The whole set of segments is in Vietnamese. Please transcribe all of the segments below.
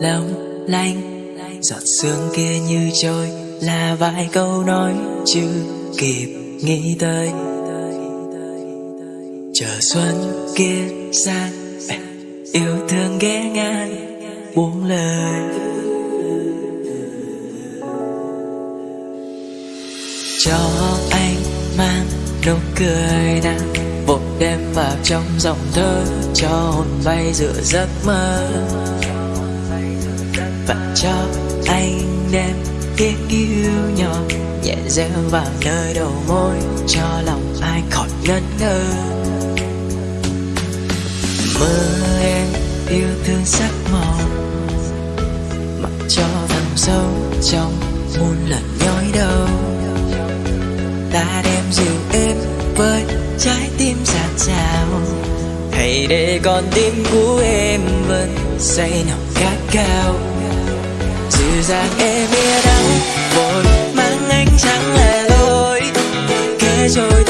long lanh giọt sương kia như trôi, là vài câu nói chưa kịp nghĩ tới. Chờ xuân kia sang yêu thương ghé ngang, buông lời. Cho anh mang nụ cười nào vội đem vào trong dòng thơ cho hồn bay giữa giấc mơ và cho anh đem tiếng yêu nhỏ nhẹ reo vào nơi đầu môi, cho lòng ai khỏi ngẩn ngơ. Mơ em yêu thương sắc màu, mặc cho thầm sâu trong muôn lần nhói đau. Ta đem dịu êm với trái tim dạt dào hãy để con tim của em vẫn say nồng khát cao dịu dàng em biết đắng vội mang ánh trắng là loi kể trôi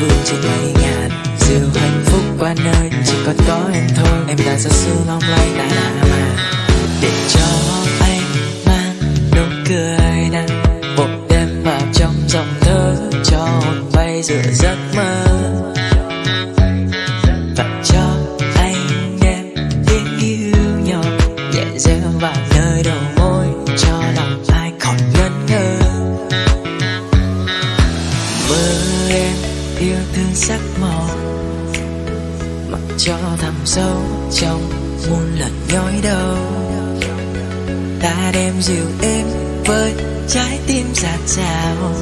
ấm ấp vương trên mây hạnh phúc qua nơi, chỉ còn có em thôi. Em đã ra sương long lanh đã mà để cho cho thầm sâu trong muôn lần nhói đau. Ta đem dịu êm với trái tim dạt dào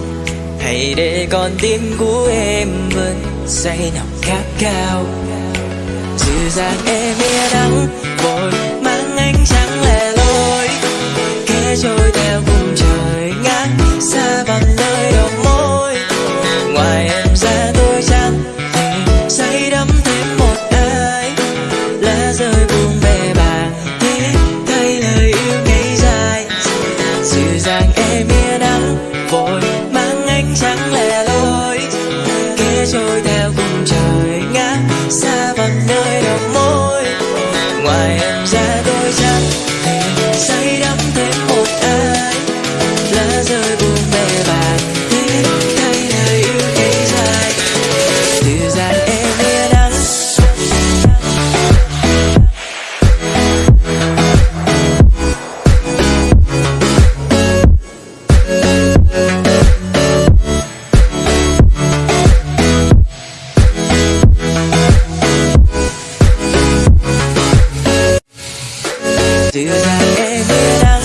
hãy để con tim của em vẫn say nồng khát cao dịu dàng em e mía đắng vội mang ánh trắng lẻ loi. Kẽ trôi theo cùng trời ngang, xa bằng nơi đầu môi. Ngoài em dịu